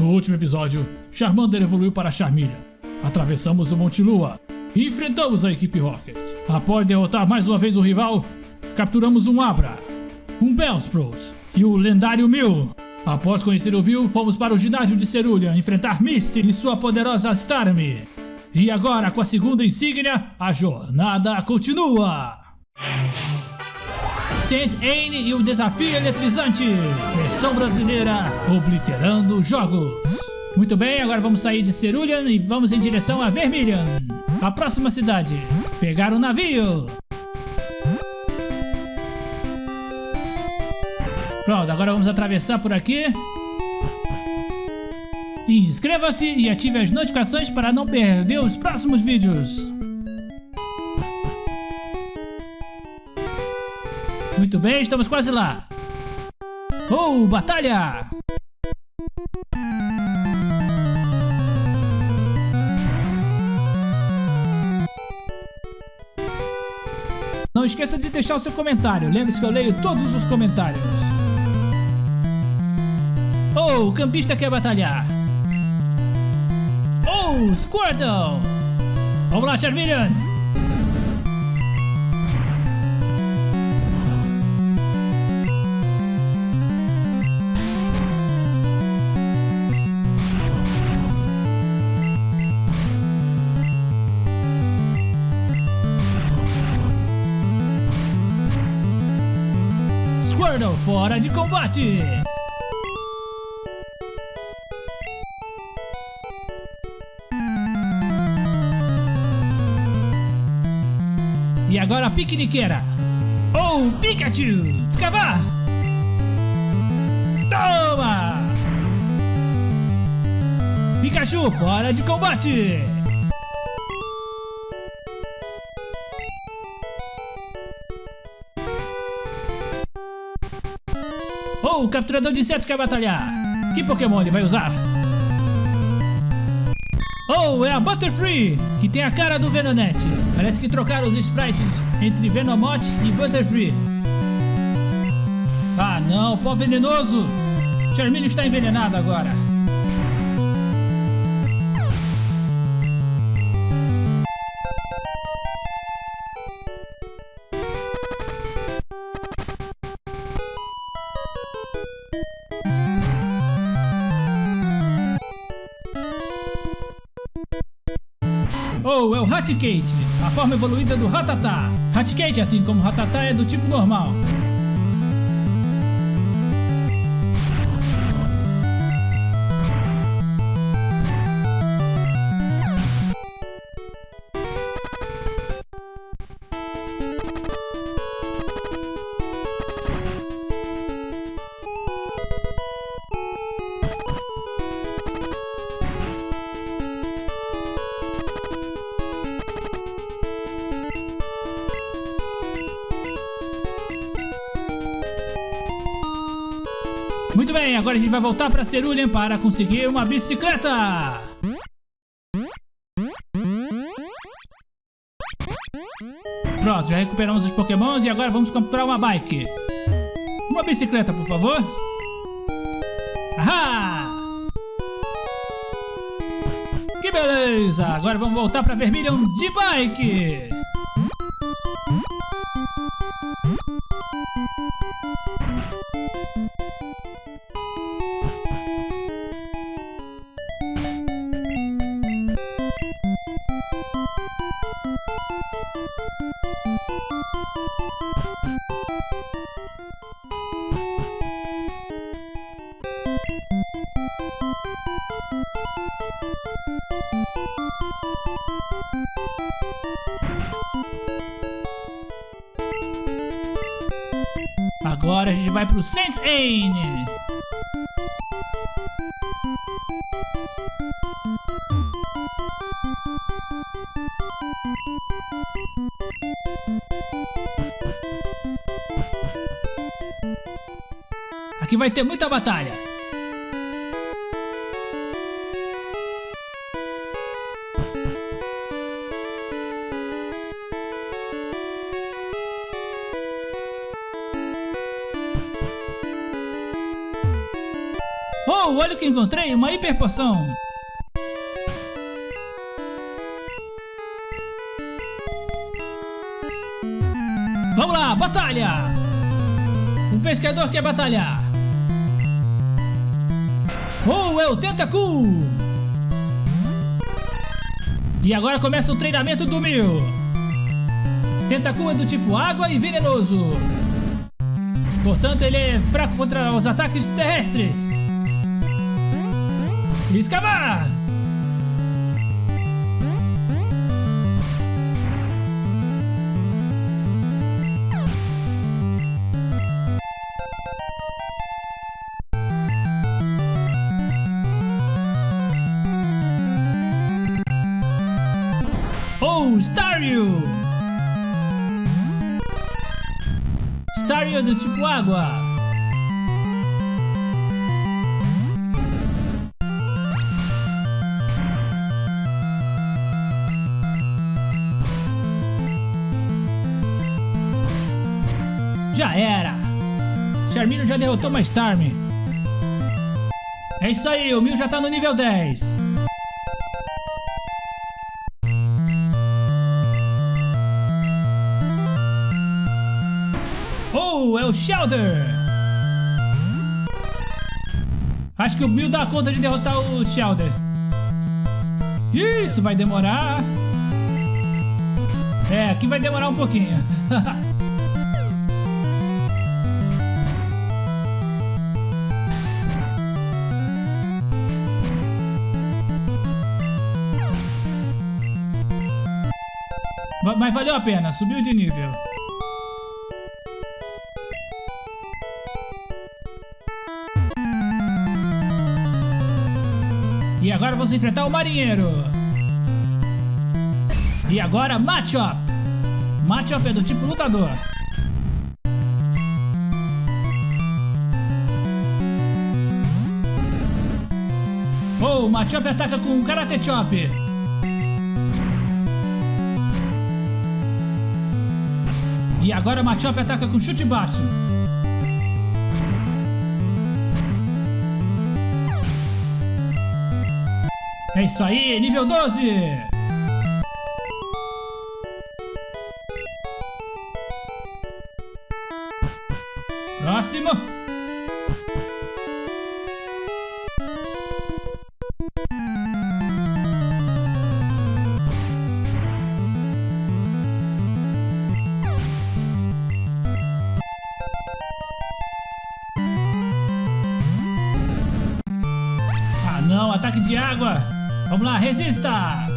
No último episódio, Charmander evoluiu para Charmeleon. Atravessamos o Monte Lua e enfrentamos a equipe Rocket. Após derrotar mais uma vez o rival, capturamos um Abra, um Bellsprout e o lendário Mew. Após conhecer o Mew, fomos para o ginásio de Cerulean enfrentar Misty e sua poderosa Starmie. E agora, com a segunda insígnia, a jornada continua! Saint Anne e o desafio eletrizante. Versão brasileira, obliterando jogos. Muito bem, agora vamos sair de Cerulean e vamos em direção a Vermilion. A próxima cidade. Pegar o navio. Pronto, agora vamos atravessar por aqui. Inscreva-se e ative as notificações para não perder os próximos vídeos. Muito bem, estamos quase lá. Oh, batalha! Não esqueça de deixar o seu comentário. Lembre-se que eu leio todos os comentários. Oh, o campista quer batalhar. Oh, Squirtle! Vamos lá, Charmeleon! Fora de combate! E agora a piqueniqueira! Oh, Pikachu! Descavar! Toma! Pikachu fora de combate! Oh, o capturador de insetos quer batalhar! Que Pokémon ele vai usar? Oh, é a Butterfree, que tem a cara do Venonette. Parece que trocaram os sprites entre Venomoth e Butterfree. Ah não, pó venenoso! Charmeleon está envenenado agora. Raticate, a forma evoluída do Rattata. Raticate, assim como Rattata, é do tipo normal. Agora a gente vai voltar para Cerulean para conseguir uma bicicleta. Pronto, já recuperamos os pokémons e agora vamos comprar uma bike. Uma bicicleta, por favor. Ahá! Que beleza! Agora vamos voltar para Vermilion de bike. Agora a gente vai pro Saint Anne. Aqui vai ter muita batalha. Que encontrei, uma hiper poção. Vamos lá, batalha! Um pescador quer batalhar. Oh, é o Tentacool! E agora começa o treinamento do Mil. Tentacool é do tipo água e venenoso. Portanto, ele é fraco contra os ataques terrestres. Escavar! Oh, Staryu! Staryu é do tipo água. Já era! Charmino já derrotou uma Starm. É isso aí, o Mil já tá no nível 10. Oh, é o Shelder! Acho que o Mil dá conta de derrotar o Shelder. Isso vai demorar. É, aqui vai demorar um pouquinho. Mas valeu a pena, subiu de nível. E agora vamos enfrentar o marinheiro. E agora Machop. Machop é do tipo lutador. Oh, o Machop ataca com um Karate Chop. E agora o Machop ataca com chute baixo. É isso aí, nível 12! Ataque de água! Vamos lá, resista!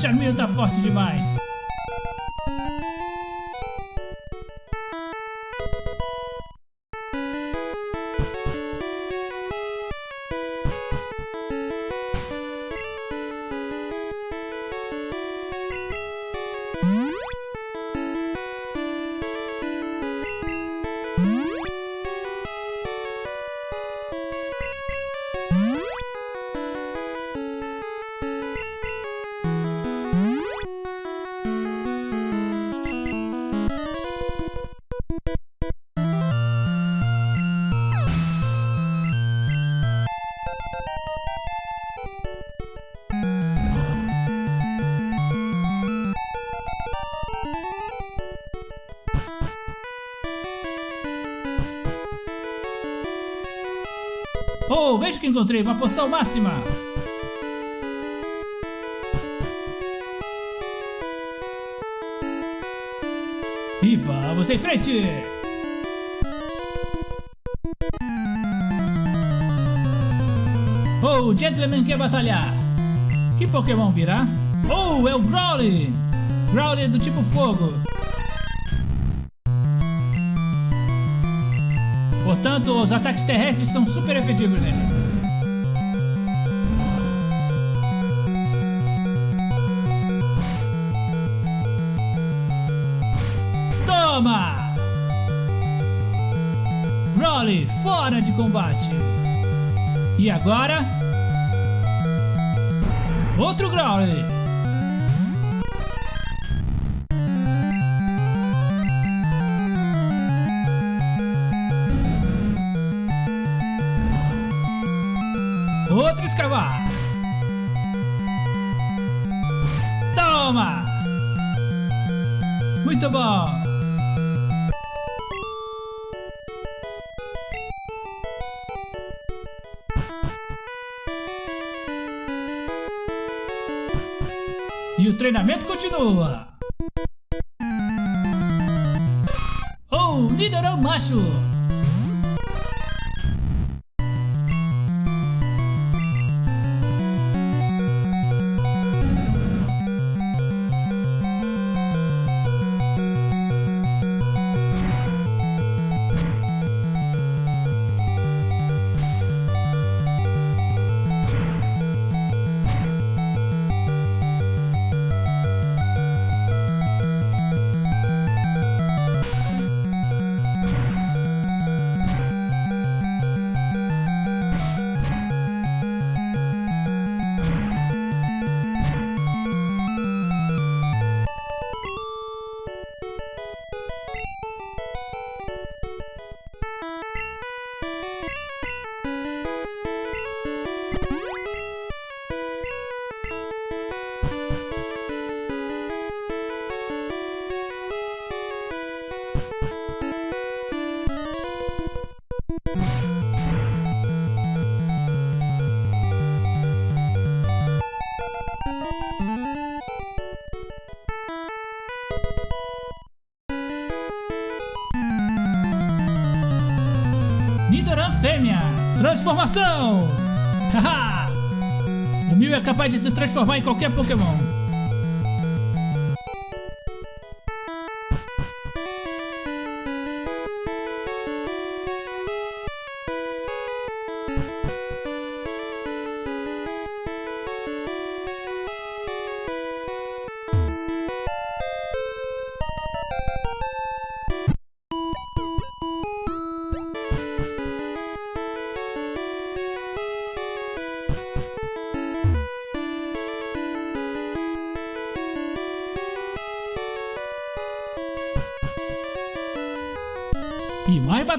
Charminho tá forte demais. Oh, veja que encontrei uma poção máxima! E vamos em frente! Oh, o Gentleman quer batalhar! Que Pokémon virá? Oh, é o Growly! Growly do tipo fogo! Portanto, os ataques terrestres são super efetivos nele. Toma! Growly, fora de combate! E agora? Outro Growly! Outro escavar. Toma! Muito bom! E o treinamento continua. Oh, Nidoran macho! Transformação! Haha! o Mew é capaz de se transformar em qualquer Pokémon.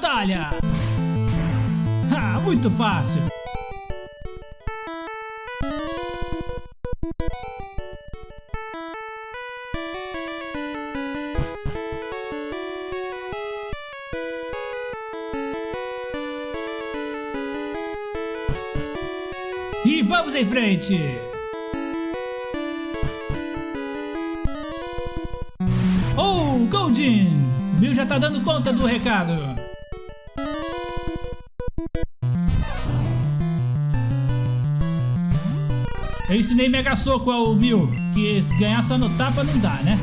Batalha! Ah, muito fácil! E vamos em frente! Oh, Goldin! Bill já tá dando conta do recado. Eu ensinei Mega Soco ao Bill, que se ganhar só no tapa não dá, né?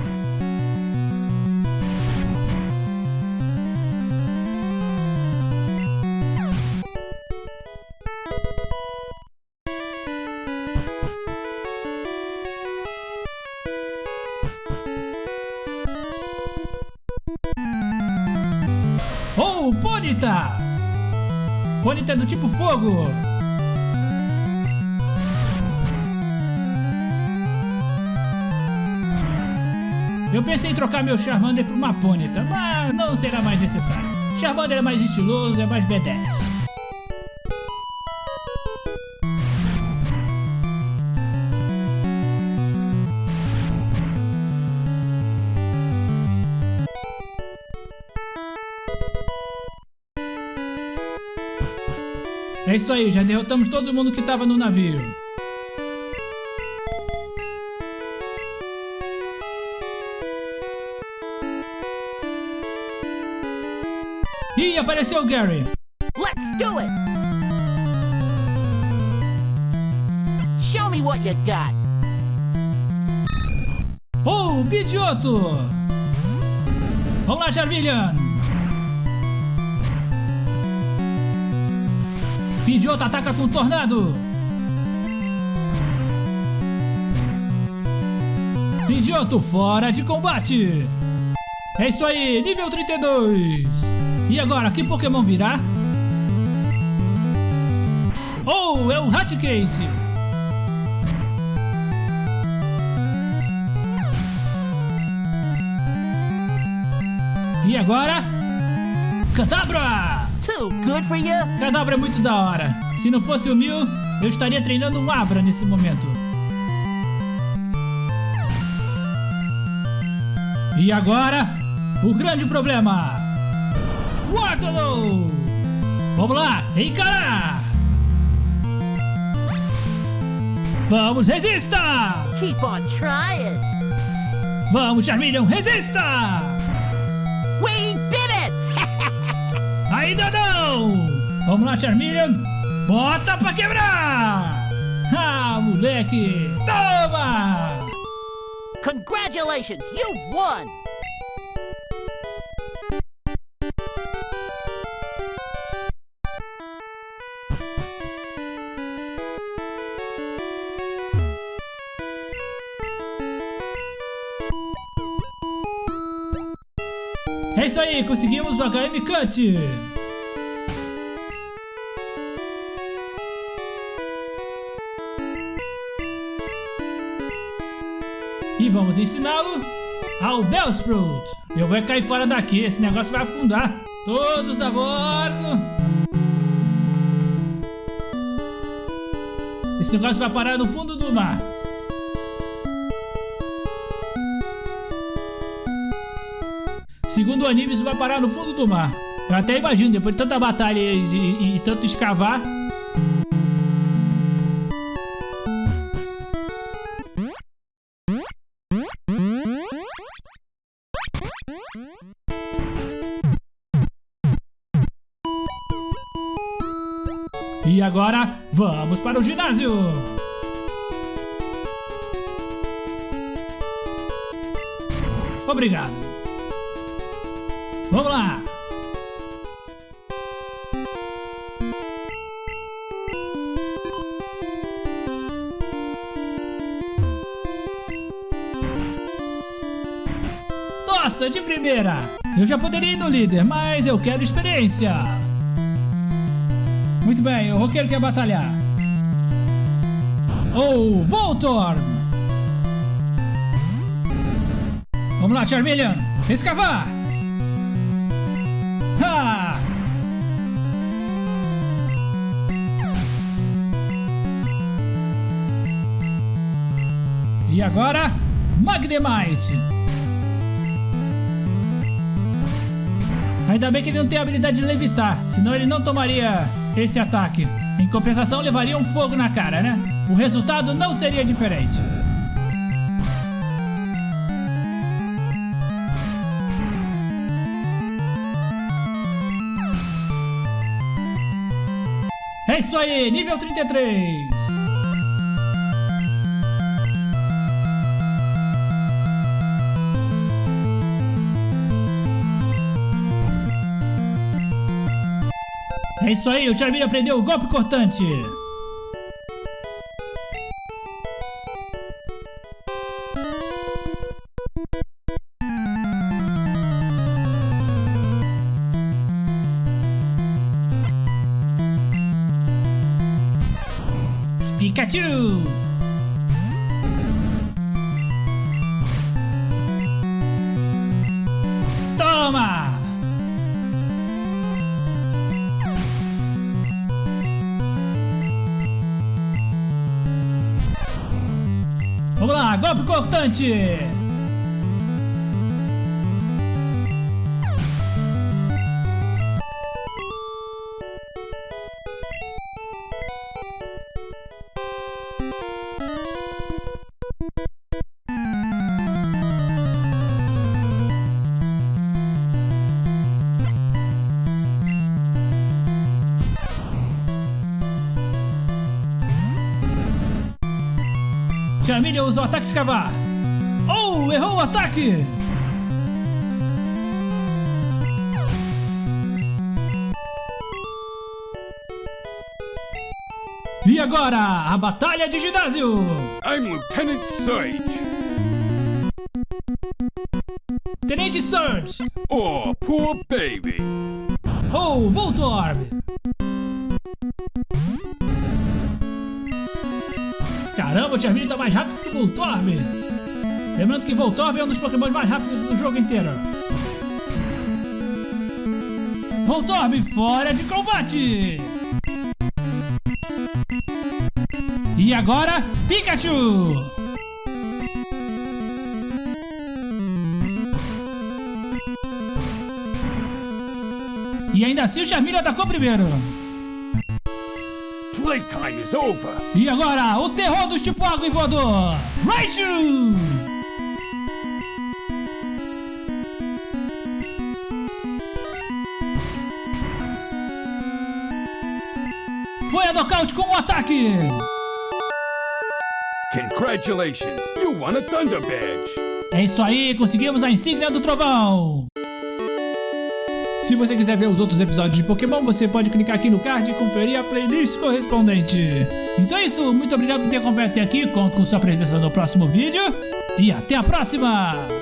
Oh, Ponyta! Ponyta é do tipo fogo! Eu pensei em trocar meu Charmander por uma Ponyta, mas não será mais necessário. Charmander é mais estiloso, é mais B10. É isso aí, já derrotamos todo mundo que tava no navio. Ih, apareceu o Gary. Let's do it! Show me what you got. Oh, Bidioto! Vamos lá, Charmeleon! Pidgeotto ataca com tornado! Pidgeotto fora de combate! É isso aí, nível 32! E agora, que Pokémon virá? Oh, é o Raticate! E agora? Cadabra! Too good for you? Cadabra é muito da hora. Se não fosse o Mil, eu estaria treinando um Abra nesse momento. E agora, o grande problema. Waterloo! Vamos lá, encarar! Vamos, resista! Keep on trying. Vamos, Charmeleon, resista! We did it! Ainda não! Vamos lá, Charmeleon! Bota pra quebrar! Ah, moleque! Toma! Congratulations, you won! Conseguimos o HM Cut! E vamos ensiná-lo ao Bellsprout. Eu vou cair fora daqui, esse negócio vai afundar. Todos a bordo! Esse negócio vai parar no fundo do mar. Segundo o anime, isso vai parar no fundo do mar. Eu até imagino, depois de tanta batalha e, e, e tanto escavar. E agora, vamos para o ginásio! Obrigado! Vamos lá! Nossa, de primeira! Eu já poderia ir no líder, mas eu quero experiência! Muito bem, o roqueiro quer batalhar. Oh, Voltorb! Vamos lá, Charmeleon! Escavar! Agora, Magnemite! Ainda bem que ele não tem a habilidade de levitar, senão ele não tomaria esse ataque. Em compensação, levaria um fogo na cara, né? O resultado não seria diferente. É isso aí, nível 33. É isso aí, o Charmeleon aprendeu o golpe cortante. Pikachu! Golpe cortante! Charmeleon usa o ataque escavar. Oh, errou o ataque! E agora, a batalha de ginásio! I'm Lieutenant Surge. Lembrando que Voltorb é um dos Pokémon mais rápidos do jogo inteiro. Voltorb fora de combate! E agora, Pikachu! E ainda assim o Charmeleon atacou primeiro. Playtime is over. E agora, o terror do tipo água e voador, Raichu! Nocaute com o ataque! Congratulations, you won a Thunder Badge. É isso aí, conseguimos a insígnia do trovão! Se você quiser ver os outros episódios de Pokémon, você pode clicar aqui no card e conferir a playlist correspondente. Então é isso, muito obrigado por ter acompanhado até aqui, conto com sua presença no próximo vídeo e até a próxima!